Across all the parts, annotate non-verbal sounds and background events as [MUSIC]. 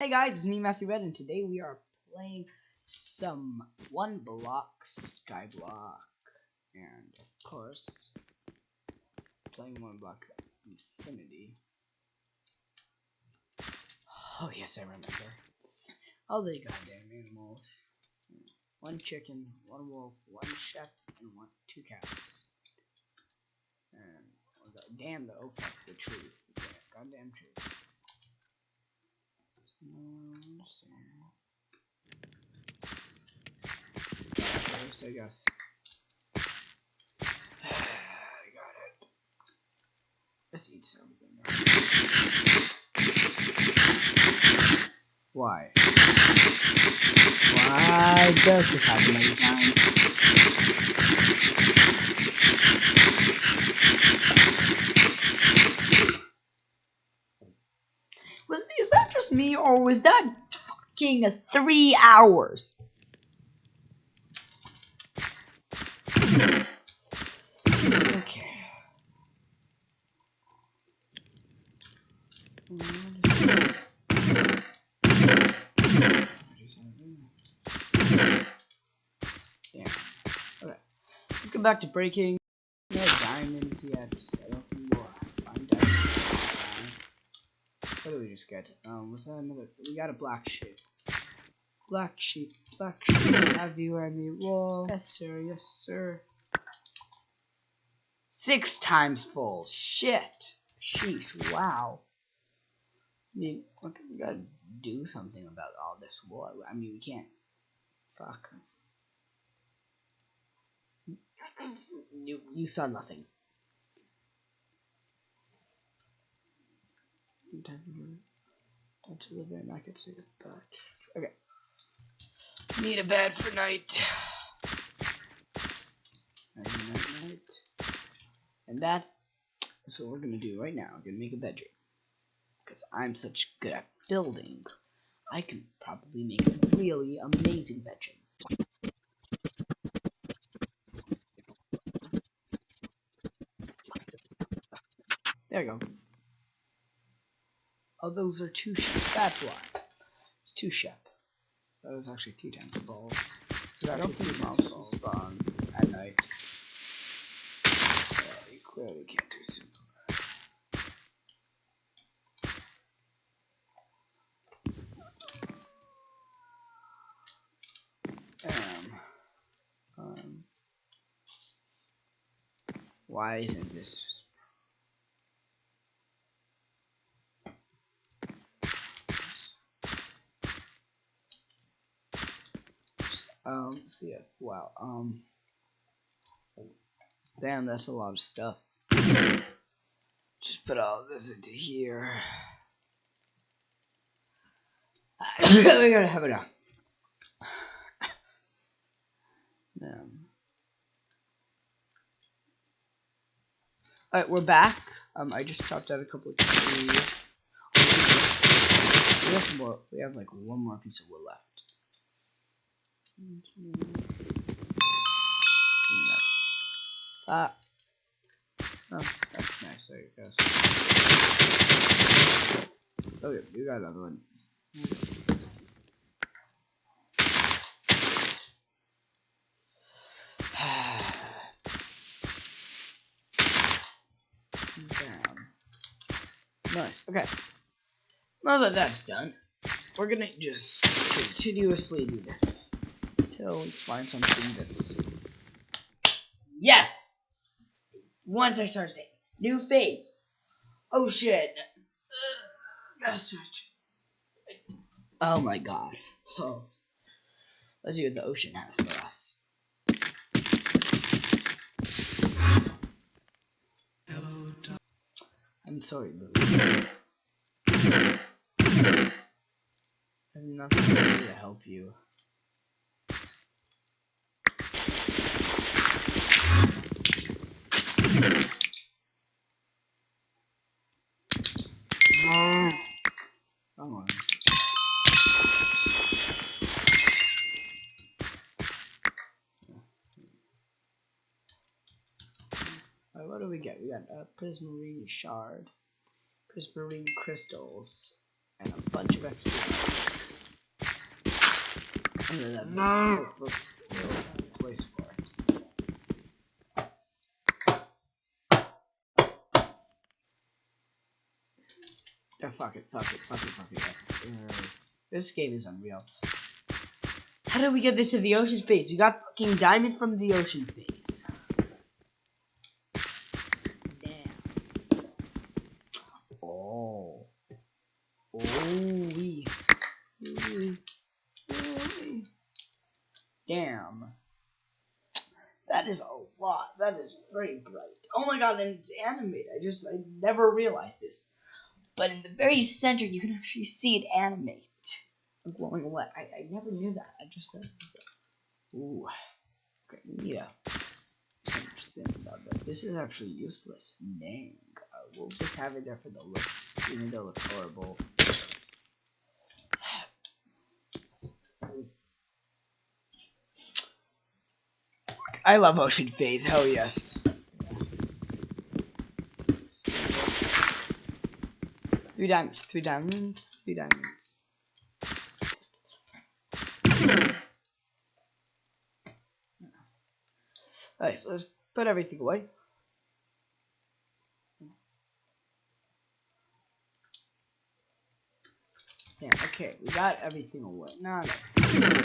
Hey guys, it's me Matthew Red, and today we are playing some one block skyblock, and of course, playing one block infinity. Oh yes, I remember. All the goddamn animals. One chicken, one wolf, one sheep, and one two cows. And oh, damn the oh fuck the truth, goddamn trees. First, I guess. [SIGHS] I got it. Let's eat something. Why? Why does this happen every time? Was is that just me or was that fucking three hours? Okay. Yeah. Okay. Let's go back to breaking. No diamonds yet. I don't think we'll find diamonds. We? Um, was that another? We got a black sheep. Black sheep, black sheep. Have you any wool? Yes, sir. Yes, sir. Six times full. Shit. Sheesh. Wow. I mean, look, we gotta do something about all this wool. I mean, we can't. Fuck. You you saw nothing. Time to live in. I could see it back. Okay. Need a bed for night. Night, night. And that is what we're gonna do right now. We're gonna make a bedroom. Because I'm such good at building, I can probably make a really amazing bedroom. There you go. Oh, those are two ships. That's why. It's two ship. That was actually two times full. I don't think times full. spawn at night. Yeah, you clearly can't do super. Um, um, why isn't this Um, see it. Wow. Um, damn, that's a lot of stuff. Just put all this into here. [COUGHS] we gotta have it out. Um, Alright, we're back. Um, I just chopped out a couple of trees. We have some more. We have like one more piece of wood left. That. Oh, that's nice, I guess. Oh, okay, we got another one. [SIGHS] Nice. Okay. Now that that's done, we're gonna just continuously do this until we find something that's yes. Once I start saying new phase. Oh shit. Message. Oh my god. Oh. Let's see what the ocean has for us. Hello, I'm sorry, Lily. I have nothing to help you. Come on. Alright, what do we get? We got a prismarine shard, prismarine crystals, and a bunch of experience. And then that makes looks a place for it. Oh, fuck it, fuck it, fuck it, fuck it. Uh, this game is unreal. How did we get this in the ocean phase? We got fucking diamond from the ocean phase. Damn. Oh. Oh, wee. Damn. That is a lot. That is very bright. Oh my god, and it's animated. I just, I never realized this. But in the very center, you can actually see it animate. Glowing away. I, I never knew that. I just said, ooh. Okay, that. This is actually useless. Dang. Uh, we'll just have it there for the looks, even though it's horrible. I love Ocean Phase. Hell yes. Three diamonds. Three diamonds. Three diamonds. Alright, so let's put everything away. Yeah, okay, we got everything away. No, no.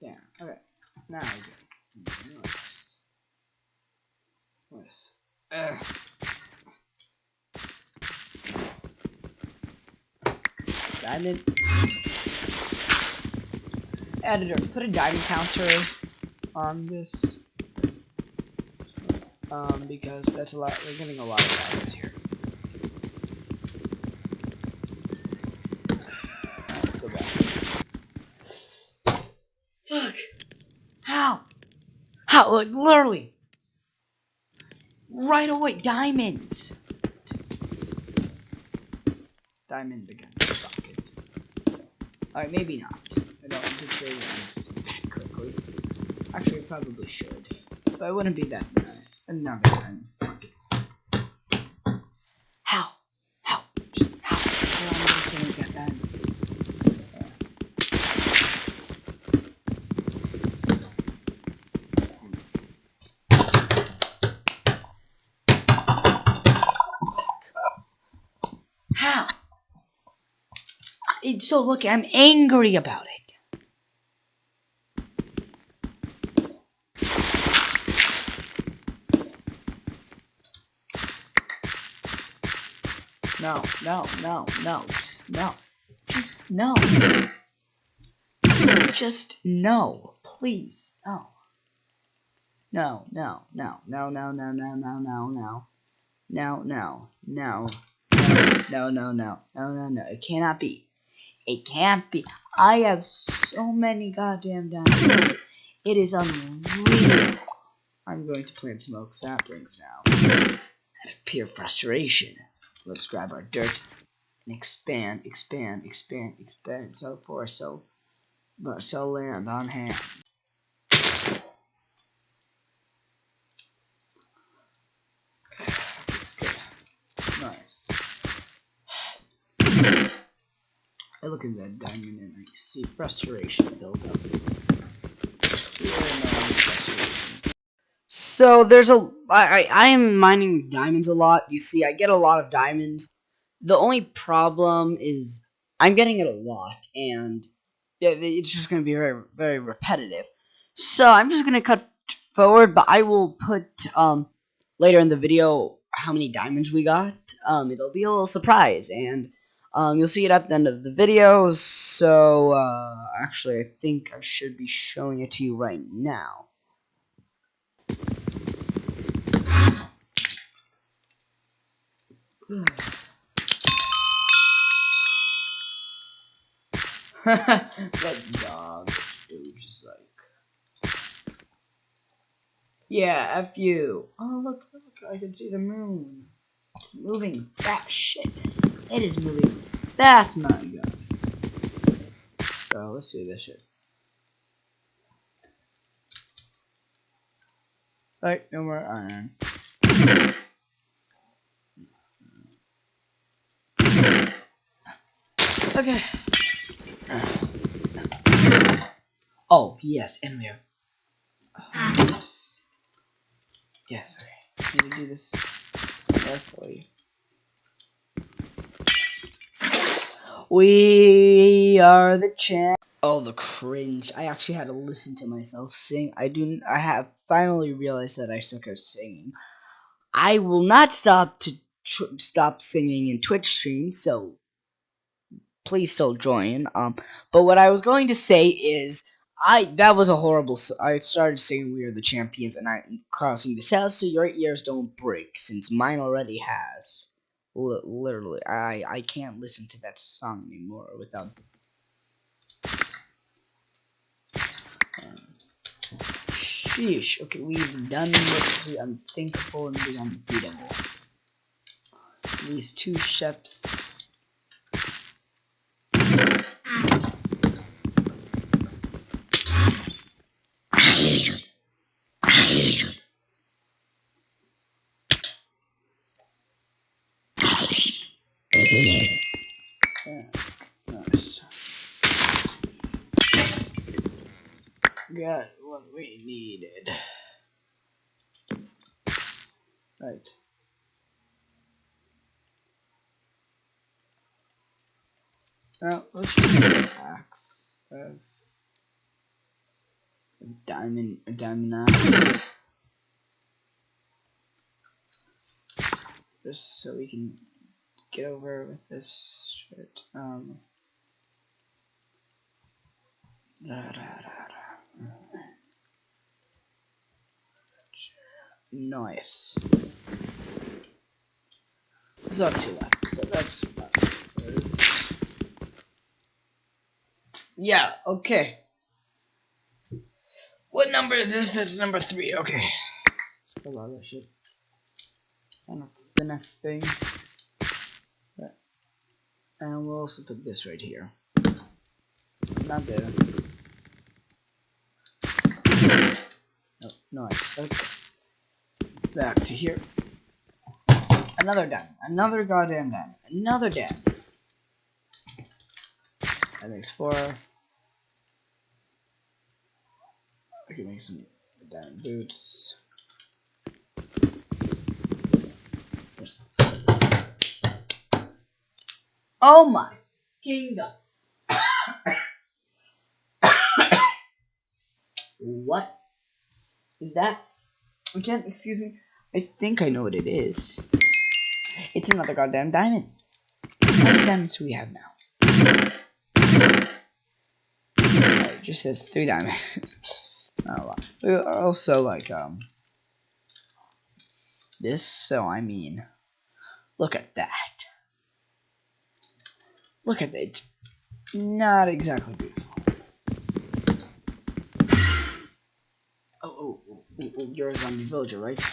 Yeah, okay. Now go. Nice. Nice. Ugh. Diamond. Editor, put a diamond counter on this. Um, because that's a lot, we're getting a lot of diamonds here. Go back. Fuck! How? Like, literally! Right away, diamonds! Diamond again. Alright, maybe not. I don't anticipate it that quickly. Actually, I probably should. But I wouldn't be that nice. Another time. Fuck it. How? How? Just how? How am I going to get diamonds? How? I- So look, I'm angry about it. No, no, no, no, just no. Just no. Just no. Please. No. No, no, no, no, no, no, no, no, no, no. No, no, no. No, no, no, no, no, no. It cannot be. It can't be. I have so many goddamn diamonds. It is unreal. I'm going to plant smoke saplings now. Out of pure frustration. Let's grab our dirt and expand, expand, expand, expand, so forth, so, so land on hand. Good. Nice. I look at that diamond and I see frustration build up. So there's a I, I I am mining diamonds a lot. You see, I get a lot of diamonds. The only problem is I'm getting it a lot, and it's just gonna be very very repetitive. So I'm just gonna cut forward, but I will put um later in the video how many diamonds we got. Um, it'll be a little surprise, and um, you'll see it at the end of the video. So uh, actually, I think I should be showing it to you right now. [SIGHS] that dog it was just like yeah f you oh look look i can see the moon it's moving fast shit it is moving fast my god so let's see this shit Alright, no more iron. Okay. Oh, yes, and we have... Oh, yes. Yes, okay. Need to do this carefully. We are the champ. Oh, the cringe! I actually had to listen to myself sing. I do. I have finally realized that I suck at singing. I will not stop to stop singing in Twitch stream. So please still join. Um, but what I was going to say is. I that was a horrible. I started saying we are the champions, and I'm crossing this out so your ears don't break, since mine already has. L literally, I I can't listen to that song anymore without Sheesh. Okay, we've done the unthinkable and the unbeatable. These two ships. Got what we needed. Right. Now, let's get an axe. A diamond, a diamond axe. Just so we can get over with this shit. Um. Da, da, da, Nice. There's not two left, so that's Yeah, okay. What number is this? This is number three, okay. A lot of shit. And the next thing. And we'll also put this right here. Not there. Oh, nice. Okay back to here. Another diamond. Another goddamn diamond. Another diamond. That makes four. I can make some diamond boots. Oh my kingdom. [COUGHS] what is that? Again, excuse me. I think I know what it is. It's another goddamn diamond. How many diamonds do we have now? Oh, it just says three diamonds. not a lot. We also like um this, so I mean look at that. Look at it. Not exactly beautiful. Oh, oh, oh, oh, oh you're a zombie villager, right?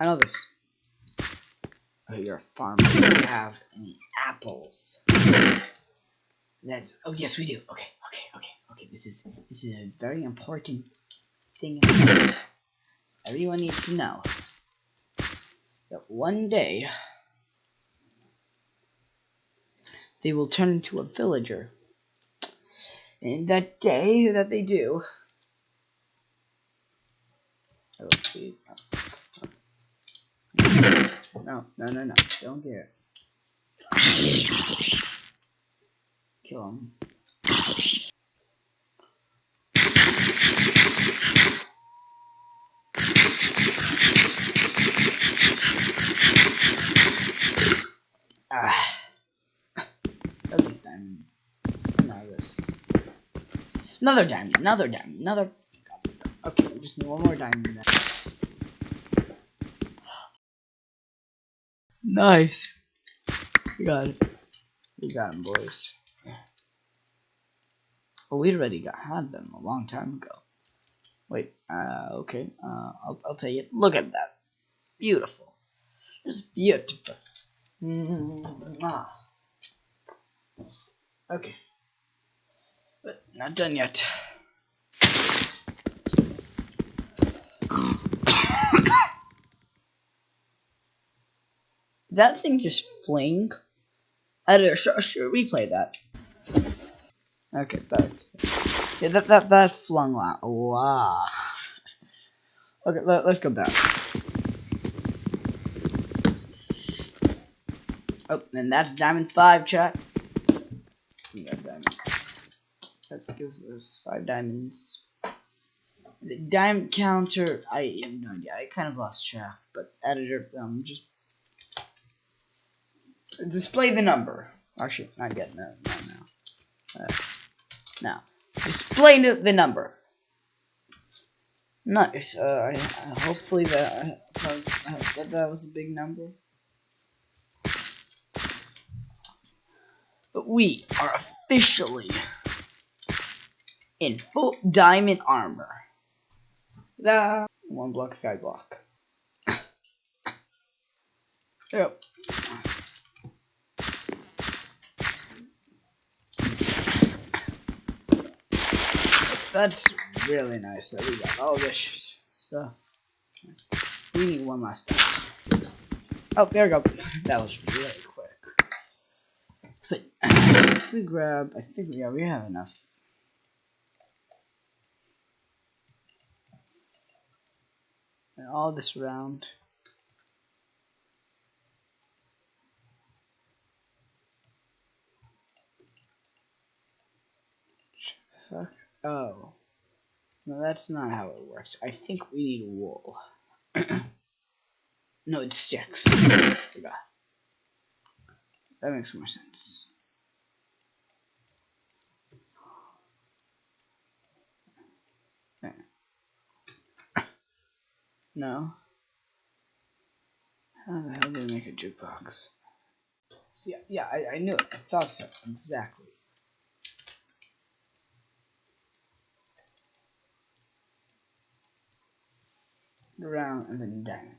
I know this. Oh, you're a farmer. You Do you have any apples? That's oh yes we do. Okay, okay, okay, okay. This is this is a very important thing. Everyone needs to know that one day they will turn into a villager. And that day that they do, I will see. No, no, no, no. Don't do it. Kill him. Ah. Diamond. Another diamond, another diamond, another. Okay, we just need one more diamond. Then. Nice. We got it. We got him, boys. Well, we already got had them a long time ago. Wait, uh, okay, uh, I'll, I'll tell you. Look at that. Beautiful. It's beautiful. Mm -hmm. Okay. But not done yet. That thing just fling? Editor, sure, sure, replay that. Okay, but yeah, that that that flung out. Wow. Okay, let, let's go back. Oh, and that's diamond five, chat. We got diamond. That gives us five diamonds. The diamond counter, I have no idea. I kind of lost track, but editor, um, just display the number. Actually, not yet. No, no, no. Uh, now, display the, number. Nice. Uh, I, hopefully that, that that was a big number. But we are officially in full diamond armor. The one block sky block. [COUGHS] yep. That's really nice that we got all this stuff. We need one last time. Oh, there we go. That was really quick. But if we grab, I think yeah, we have enough. And all this round. The fuck? Oh. No, that's not how it works. I think we need wool. [CLEARS THROAT] no, it sticks. [LAUGHS] That makes more sense. No. How the hell do we make a jukebox? See, yeah, I, I knew it. I thought so. Exactly. Around and then down.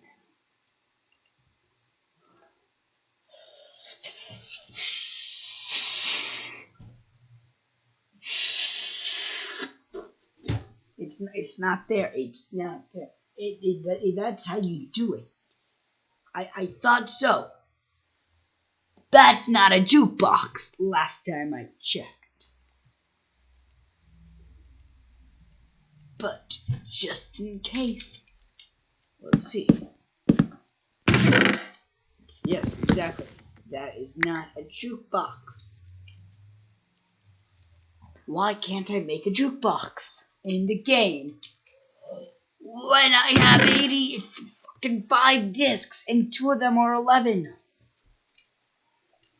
It's it's not there. It's not there. It, it, it, that's how you do it. I I thought so. That's not a jukebox. Last time I checked. But just in case. Let's see. Yes, exactly. That is not a jukebox. Why can't I make a jukebox in the game when I have 80 fucking 5 discs and two of them are 11?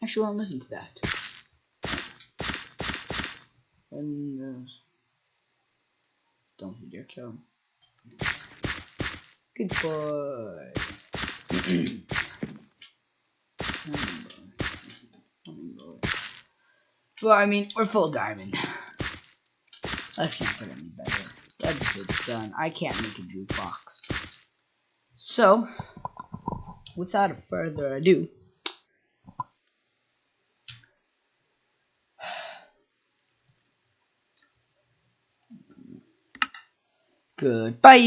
Actually, I won't listen to that. And, uh, don't you dare kill him. Good boy. well, I mean, we're full diamond. Life can't get any better. The episode's done. I can't make a jukebox. So, without further ado, Goodbye.